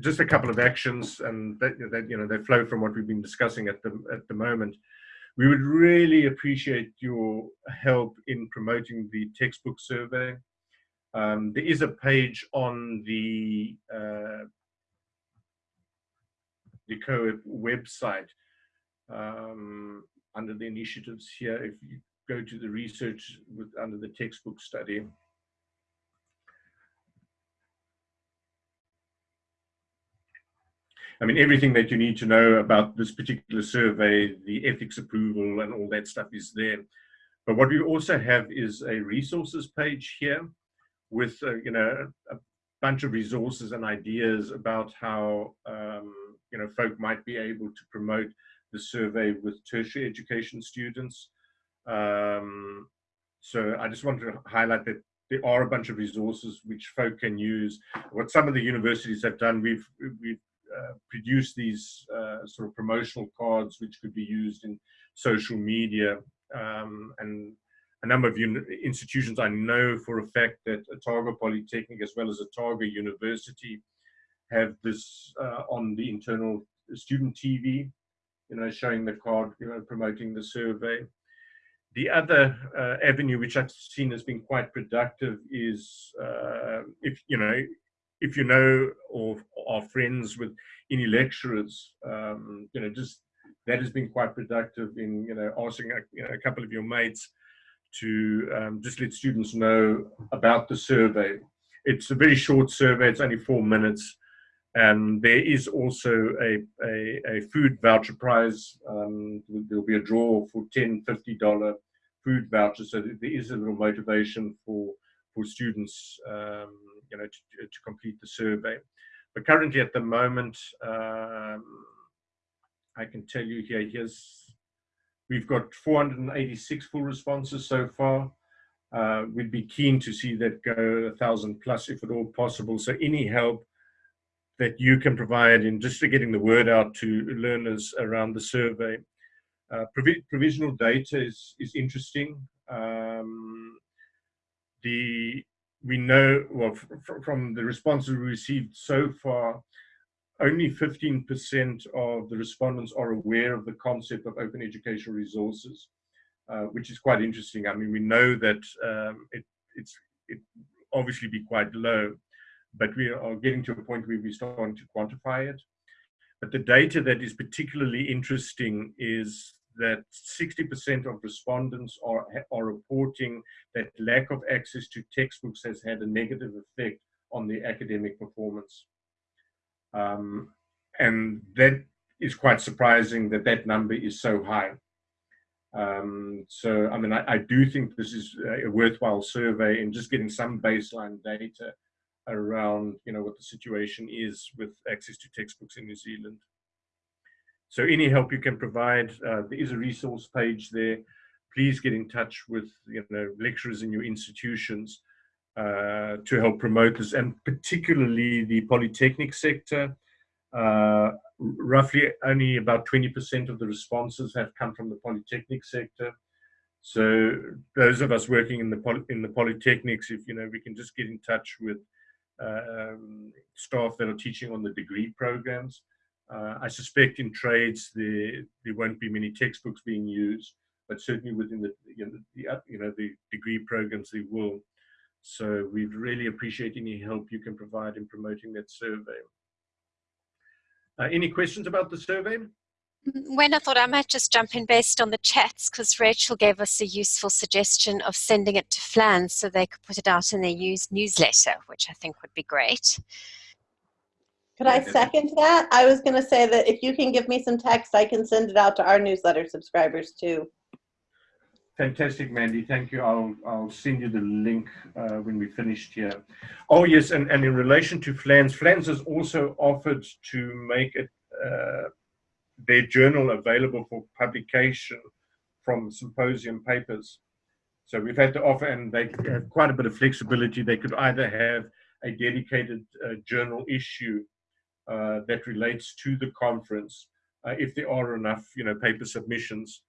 just a couple of actions, and that, that you know they flow from what we've been discussing at the at the moment. We would really appreciate your help in promoting the textbook survey. Um, there is a page on the uh, the COEP website um, under the initiatives here. If you go to the research with under the textbook study, I mean, everything that you need to know about this particular survey, the ethics approval and all that stuff is there. But what we also have is a resources page here with, uh, you know, a bunch of resources and ideas about how, um, you know, folk might be able to promote the survey with tertiary education students. Um, so I just want to highlight that there are a bunch of resources which folk can use. What some of the universities have done, we've, we've uh, produced these uh, sort of promotional cards which could be used in social media um, and a number of institutions I know for a fact that Otago Polytechnic as well as Otago University have this uh, on the internal student TV, you know, showing the card, you know, promoting the survey. The other uh, avenue which I've seen has been quite productive is uh, if you know if you know or are friends with any lecturers, um, you know, just that has been quite productive in you know asking a, you know, a couple of your mates to um, just let students know about the survey. It's a very short survey; it's only four minutes, And there is also a, a, a food voucher prize. Um, there'll be a draw for 10 $50 food vouchers. So there is a little motivation for, for students um, you know, to, to complete the survey. But currently at the moment, um, I can tell you here, here's, we've got 486 full responses so far. Uh, we'd be keen to see that go a thousand plus if at all possible. So any help that you can provide in just getting the word out to learners around the survey. Uh, provi provisional data is, is interesting. Um, the we know, well, from the responses we received so far, only 15% of the respondents are aware of the concept of open educational resources, uh, which is quite interesting. I mean, we know that um, it, it's it obviously be quite low, but we are getting to a point where we're starting to quantify it. But the data that is particularly interesting is that 60% of respondents are, are reporting that lack of access to textbooks has had a negative effect on the academic performance. Um, and that is quite surprising that that number is so high. Um, so, I mean, I, I, do think this is a worthwhile survey and just getting some baseline data around, you know, what the situation is with access to textbooks in New Zealand. So any help you can provide, uh, there is a resource page there. Please get in touch with you know lecturers in your institutions uh, to help promote this, and particularly the polytechnic sector. Uh, roughly only about 20% of the responses have come from the polytechnic sector. So those of us working in the in the polytechnics, if you know, we can just get in touch with um, staff that are teaching on the degree programs. Uh, I suspect in trades there there won't be many textbooks being used, but certainly within the you know the, uh, you know, the degree programs there will. So we'd really appreciate any help you can provide in promoting that survey. Uh, any questions about the survey?
Mm, when I thought I might just jump in based on the chats because Rachel gave us a useful suggestion of sending it to FLANZ so they could put it out in their news newsletter, which I think would be great.
Could I second that? I was going to say that if you can give me some text, I can send it out to our newsletter subscribers too.
Fantastic, Mandy. Thank you. I'll I'll send you the link uh, when we finished here. Oh yes, and, and in relation to FLANZ, FLANZ has also offered to make it uh, their journal available for publication from symposium papers. So we've had to offer, and they have quite a bit of flexibility. They could either have a dedicated uh, journal issue uh, that relates to the conference, uh, if there are enough, you know, paper submissions,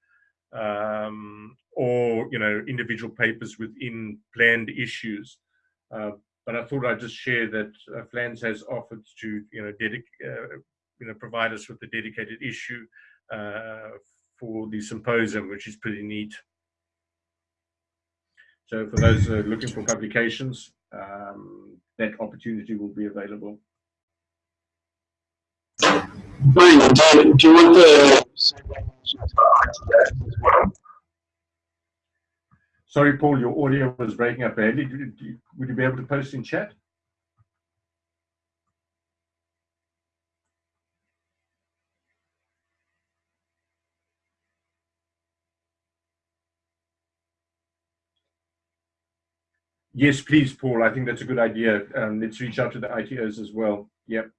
um, or you know, individual papers within planned issues. Uh, but I thought I'd just share that uh, FLANZ has offered to, you know, uh, you know, provide us with a dedicated issue uh, for the symposium, which is pretty neat. So for those looking for publications, um, that opportunity will be available.
Brian, do, do you want the
Sorry, Paul, your audio was breaking up badly. Would you be able to post in chat? Yes, please, Paul. I think that's a good idea. Um, let's reach out to the ITOs as well. Yep.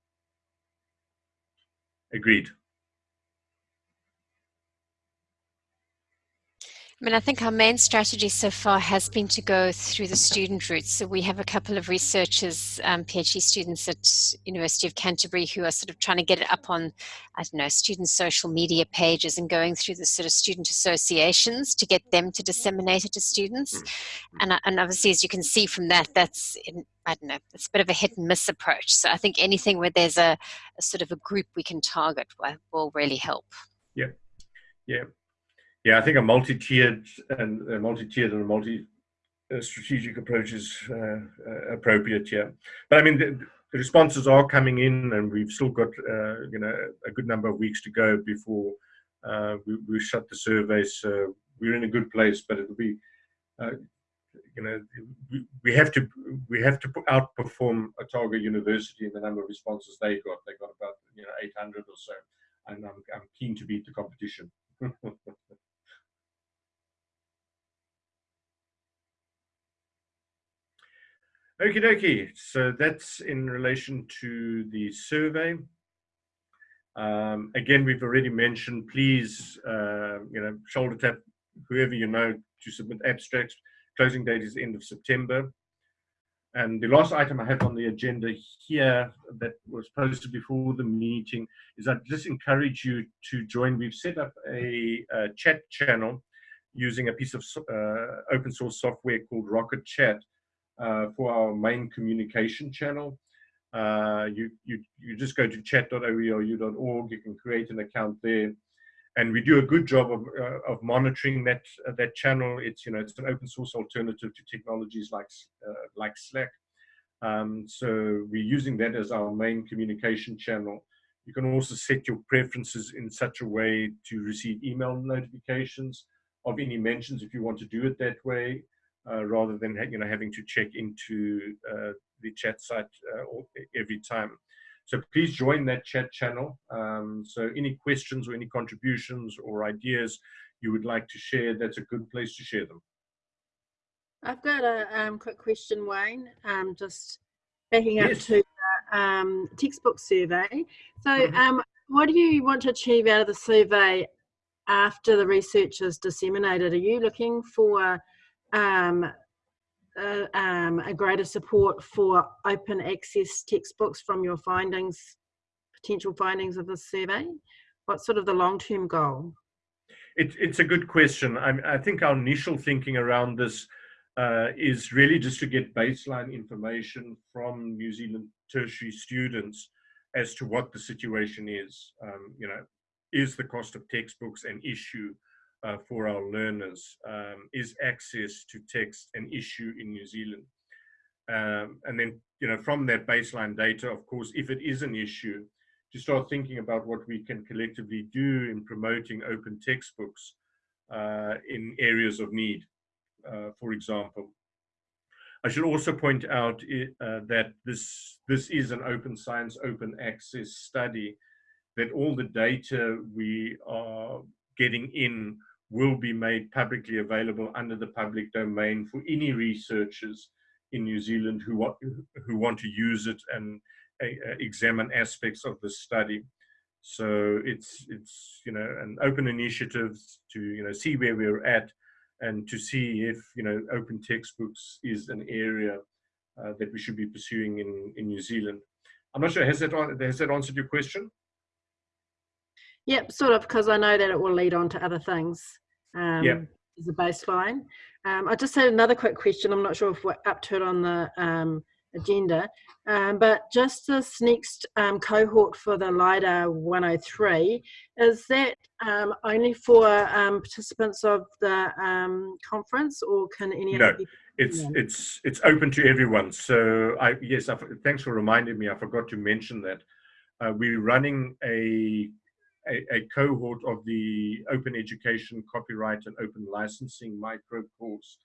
Agreed.
I mean, I think our main strategy so far has been to go through the student route. So we have a couple of researchers, um, PhD students at University of Canterbury who are sort of trying to get it up on, I don't know, student social media pages and going through the sort of student associations to get them to disseminate it to students. Mm. And, uh, and obviously, as you can see from that, that's, in, I don't know, it's a bit of a hit and miss approach. So I think anything where there's a, a sort of a group we can target will, will really help.
Yeah, yeah. Yeah, I think a multi-tiered and a multi-tiered and a multi-strategic approach is uh, uh, appropriate here. But I mean, the, the, responses are coming in, and we've still got uh, you know a good number of weeks to go before uh, we, we, shut the survey. So we're in a good place, but it'll be uh, you know, we, we have to we have to outperform Otago University in the number of responses they got. They got about you know 800 or so, and I'm I'm keen to beat the competition. Okie dokie. So that's in relation to the survey. Um, again, we've already mentioned, please, uh, you know, shoulder tap whoever you know to submit abstracts. Closing date is end of September. And the last item I have on the agenda here that was posted before the meeting is I just encourage you to join. We've set up a, a chat channel using a piece of uh, open source software called Rocket Chat for our main communication channel. Uh, you, you, you just go to chat.oeru.org, you can create an account there. And we do a good job of, uh, of monitoring that, uh, that channel. It's, you know, it's an open source alternative to technologies like, uh, like Slack. Um, so we're using that as our main communication channel. You can also set your preferences in such a way to receive email notifications of any mentions if you want to do it that way uh, rather than you know having to check into uh, the chat site uh, every time. So please join that chat channel. Um, so any questions or any contributions or ideas you would like to share, that's a good place to share them.
I've got a um, quick question, Wayne. Um, just backing up
Yes.
to the um, textbook survey. So,
Mhm.
um, what do you want to achieve out of the survey after the research is disseminated? Are you looking for um, uh, um, a greater support for open access textbooks from your findings, potential findings of the survey? What's sort of the long-term goal?
It, it's a good question. I, I think our initial thinking around this uh, is really just to get baseline information from New Zealand tertiary students as to what the situation is. Um, you know, is the cost of textbooks an issue uh, for our learners? Um, is access to text an issue in New Zealand? Um, and then, you know, from that baseline data, of course, if it is an issue, to start thinking about what we can collectively do in promoting open textbooks uh, in areas of need, uh, for example. I should also point out uh, that this, this is an open science, open access study, that all the data we are getting in will be made publicly available under the public domain for any researchers in New Zealand who want, who want to use it and uh, examine aspects of the study. So it's it's you know an open initiative to you know see where we're at and to see if you know open textbooks is an area uh, that we should be pursuing in in New Zealand. I'm not sure has that has that answered your question?
Yep, sort of, because I know that it will lead on to other things um,
Yep.
as a baseline. Um, I just had another quick question. I'm not sure if we're up to it on the um, agenda, um, but just this next um, cohort for the LiDA 103, is that um, only for um, participants of the um, conference or can any
No, it's
Yeah.
it's it's open to everyone. So I yes, I, thanks for reminding me. I forgot to mention that uh, we're running a, a a cohort of the Open Education Copyright and Open Licensing micro course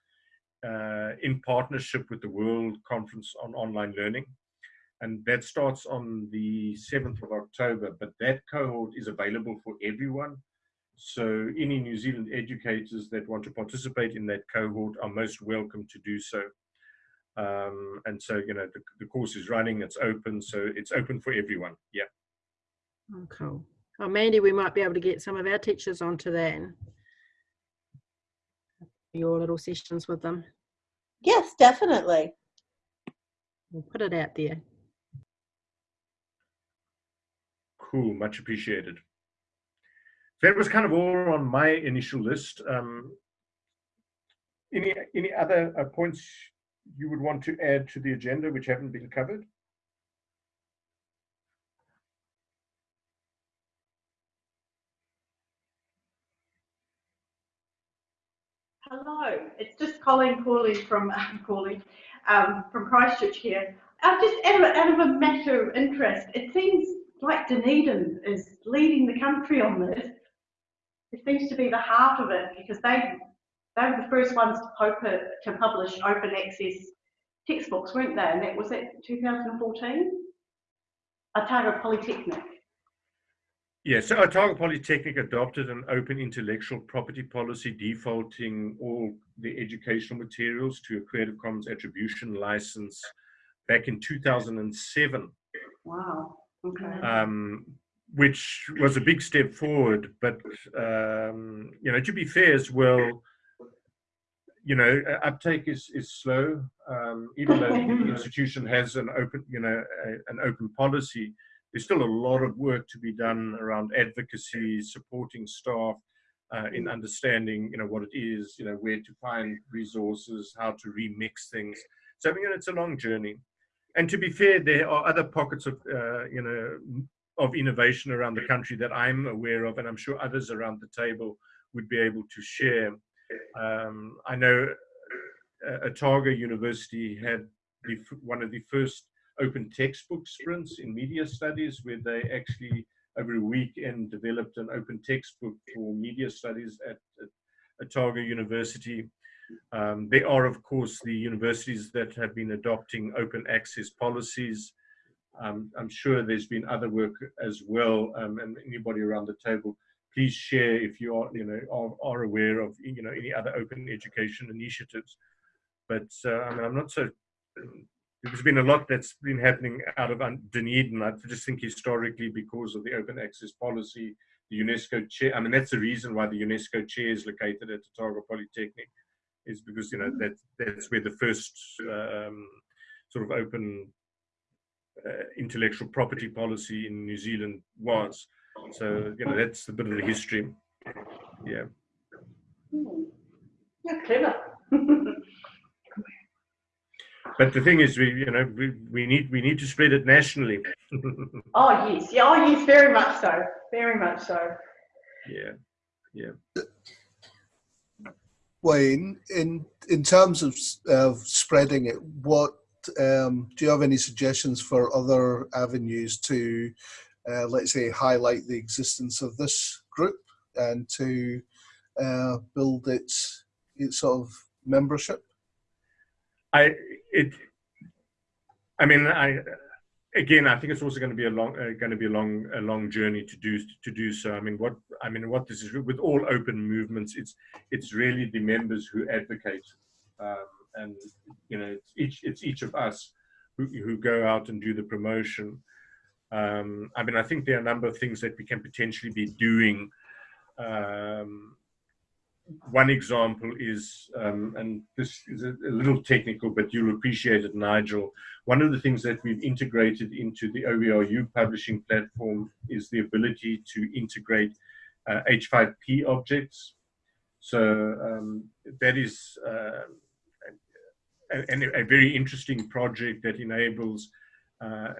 uh, in partnership with the World Conference on Online Learning. And that starts on the 7th of October, but that cohort is available for everyone. So any New Zealand educators that want to participate in that cohort are most welcome to do so. Um, and so, you know, the, the course is running, it's open, so it's open for everyone. Yeah.
Oh, cool. Oh, Mandy, we might be able to get some of our teachers onto that. and Your little sessions with them.
Yes, definitely.
We'll put it out there.
Cool, much appreciated. That was kind of all on my initial list. Um, any any other uh, points you would want to add to the agenda which haven't been covered?
Hello, it's just Colleen Corley from Corley um, from Christchurch here. Uh, just out of, out of a matter of interest, it seems like Dunedin is leading the country on this. It seems to be the heart of it because they they were the first ones to, to publish open access textbooks, weren't they? And that was it 2014? Otago Polytechnic.
Yeah, so Otago Polytechnic adopted an open intellectual property policy defaulting all the educational materials to a Creative Commons attribution license back in 2007.
Wow. Okay.
Um, which was a big step forward, but um, you know, to be fair as well, you know, uptake is is slow. Um, even though the institution has an open, you know, a, an open policy, there's still a lot of work to be done around advocacy, supporting staff uh, in understanding, you know, what it is, you know, where to find resources, how to remix things. So I mean, it's a long journey. And to be fair, there are other pockets of, uh, you know, of innovation around the country that I'm aware of, and I'm sure others around the table would be able to share. Um, I know uh, Otago University had the, one of the first open textbook sprints in media studies where they actually over a weekend developed an open textbook for media studies at, at Otago University. Um, there are, of course, the universities that have been adopting open access policies. Um, I'm sure there's been other work as well, um, and anybody around the table, please share if you are, you know, are, are aware of, you know, any other open education initiatives. But uh, I mean, I'm not so. There's been a lot that's been happening out of Dunedin. I just think historically, because of the open access policy, the UNESCO chair. I mean, that's the reason why the UNESCO chair is located at Otago Polytechnic, is because you know that that's where the first um, sort of open uh, intellectual property policy in New Zealand was. So, you know, that's a bit of the history. Yeah.
Hmm. Yeah, clever.
but the thing is, we, you know, we, we need we need to spread it nationally.
oh yes, yeah, oh yes, very much so, very much so.
Yeah, yeah.
Wayne, in in terms of uh, spreading it, what um, do you have any suggestions for other avenues to, uh, let's say, highlight the existence of this group and to uh, build its its sort of membership?
I it. I mean, I again, I think it's also going to be a long, uh, going to be a long, a long journey to do to do so. I mean, what I mean, what this is with all open movements, it's it's really the members who advocate. Um, and you know it's each it's each of us who, who go out and do the promotion um, i mean i think there are a number of things that we can potentially be doing um, one example is um, and this is a, a, little technical but you'll appreciate it nigel. One of the things that we've integrated into the OERU publishing platform is the ability to integrate uh, h5p objects. So um, that is uh, a, a, very interesting project that enables uh,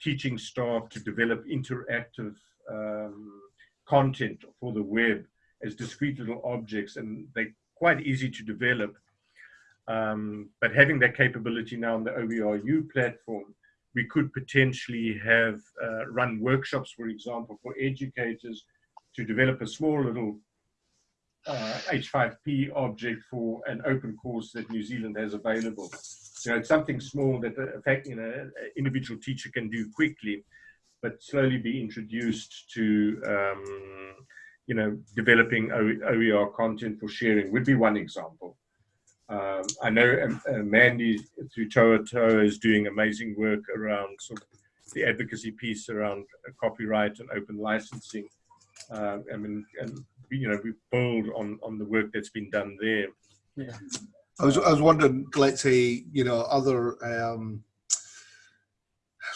teaching staff to develop interactive um, content for the web as discrete little objects, and they're quite easy to develop. Um, but having that capability now on the OERU platform, we could potentially have uh, run workshops, for example, for educators to develop a small little uh, H5P object for an open course that New Zealand has available. You know, it's something small that, uh, in fact, you know, an individual teacher can do quickly, but slowly be introduced to, um, you know, developing OER content for sharing would be one example. Um, I know um, uh, Mandy through Tohatoha is doing amazing work around sort of the advocacy piece around copyright and open licensing. Uh, I mean, and you know we build on on the work that's been done there.
Yeah. I was I was wondering, let's say you know other. Um,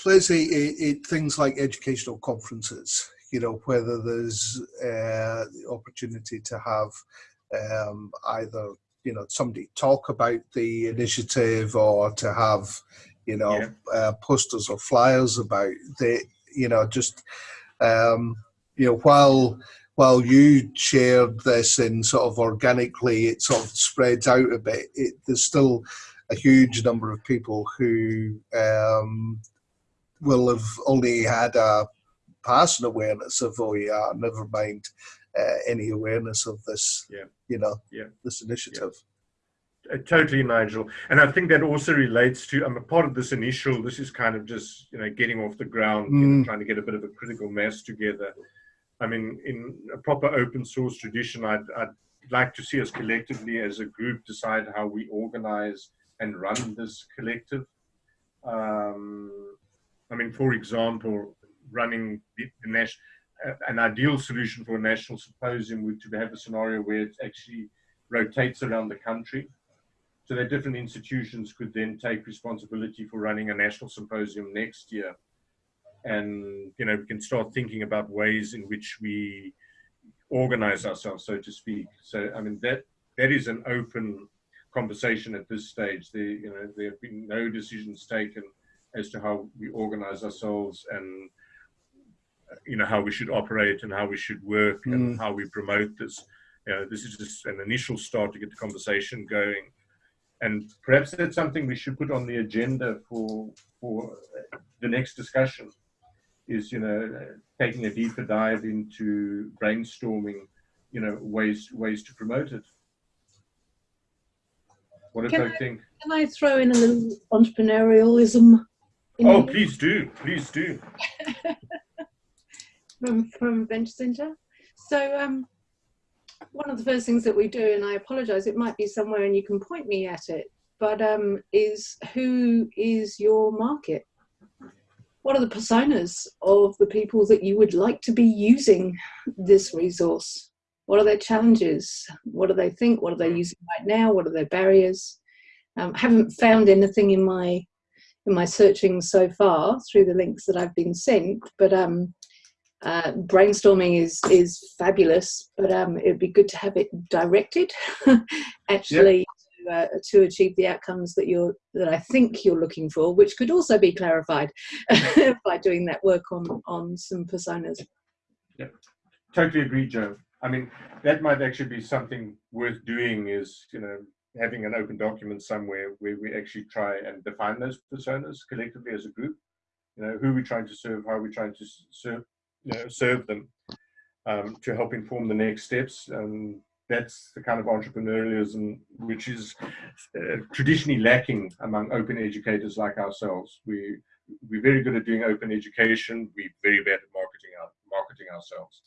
let's say it, it, things like educational conferences, you know, whether there's uh, the opportunity to have um, either you know somebody talk about the initiative or to have you know yeah. uh, posters or flyers about the you know just um, you know while while you shared this and sort of organically it sort of spreads out a bit, it, there's still a huge number of people who um, will have only had a passing awareness of OER, never mind uh, any awareness of this,
yeah.
you know,
yeah.
this initiative.
Uh, totally, Nigel. And I think that also relates to, I'm a part of this initial, this is kind of just, you know, getting off the ground, you know,
Mm.
trying to get a bit of a critical mass together. I mean, in a proper open source tradition, I'd, I'd like to see us collectively as a group decide how we organize and run this collective. Um, I mean, for example, running the, the national, uh, an ideal solution for a national symposium would to have a scenario where it actually rotates around the country. So that different institutions could then take responsibility for running a national symposium next year. And, you know, we can start thinking about ways in which we organize ourselves, so to speak. So, I mean, that that is an open conversation at this stage. There, you know, there have been no decisions taken as to how we organize ourselves and, you know, how we should operate and how we should work and
Mm.
how we promote this. You know, this is just an initial start to get the conversation going. And perhaps that's something we should put on the agenda for for the next discussion is you know taking a deeper dive into brainstorming you know ways ways to promote it what do
Can I-
think
Can I throw in a little entrepreneurialism? in
oh
here
please do please do
from, from Venture Centre? So, um, one of the first things that we do, and I apologise, it might be somewhere and you can point me at it, but um, is who is your market? What are the personas of the people that you would like to be using this resource? What are their challenges? What do they think? What are they using right now? What are their barriers? Um, haven't found anything in my in my searching so far through the links that I've been sent, but um, uh, brainstorming is is fabulous. But um, it'd be good to have it directed, actually, to, uh, to achieve the outcomes that you're that I think you're looking for, which could also be clarified by doing that work on on some personas.
yeah totally agree joe i mean that might actually be something worth doing is you know having an open document somewhere where we actually try and define those personas collectively as a group you know who we're trying to serve how we're trying to serve you know, serve them um, to help inform the next steps and that's the kind of entrepreneurialism which is uh, traditionally lacking among open educators like ourselves we we're very good at doing open education we're very bad at marketing our, marketing ourselves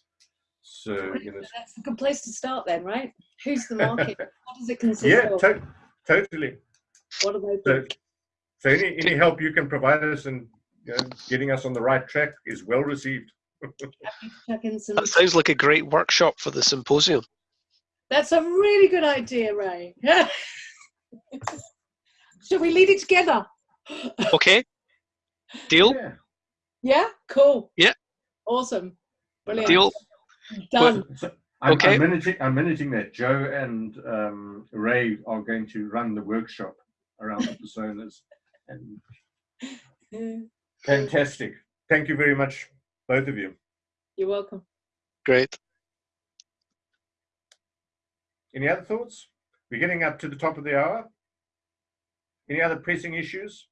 so you know
That's a good place to start, then, right? Who's the market? what does it consist
yeah
of?
to- totally
What are they?
so, so any, any help you can provide us in you know, getting us on the right track is well received
Chuck in some
That sounds like a great workshop for the symposium.
That's a really good idea, Ray. Should we lead it together?
Okay. Deal?
Yeah, cool.
Yeah.
Awesome. Brilliant.
Deal.
Done.
So I'm,
Okay.
I'm managing. I'm managing that. Joe and um, Ray are going to run the workshop around the personas, and fantastic. Thank you very much, both of you.
You're welcome.
Great.
Any other thoughts? We're getting up to the top of the hour. Any other pressing issues?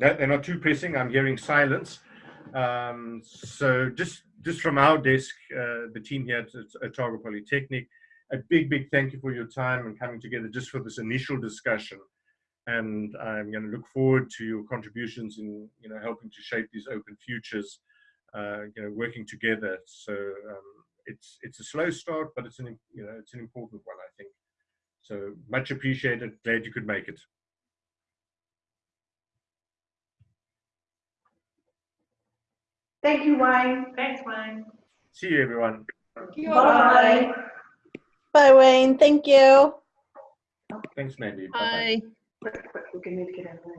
No, they're not too pressing. I'm hearing silence. Um, so just just from our desk, uh, the team here at, at Otago Polytechnic, a big, big thank you for your time and coming together just for this initial discussion. And I'm going to look forward to your contributions in you know helping to shape these open futures. Uh, you know, working together. So um, it's it's a slow start, but it's an you know it's an important one, I think. So much appreciated. Glad you could make it.
Thank you, Wayne. Thanks, Wayne.
See you, everyone.
Bye.
Bye, Wayne. Thank you.
Thanks, Mandy.
Bye.
Quick, quick, we're need to get out of the way.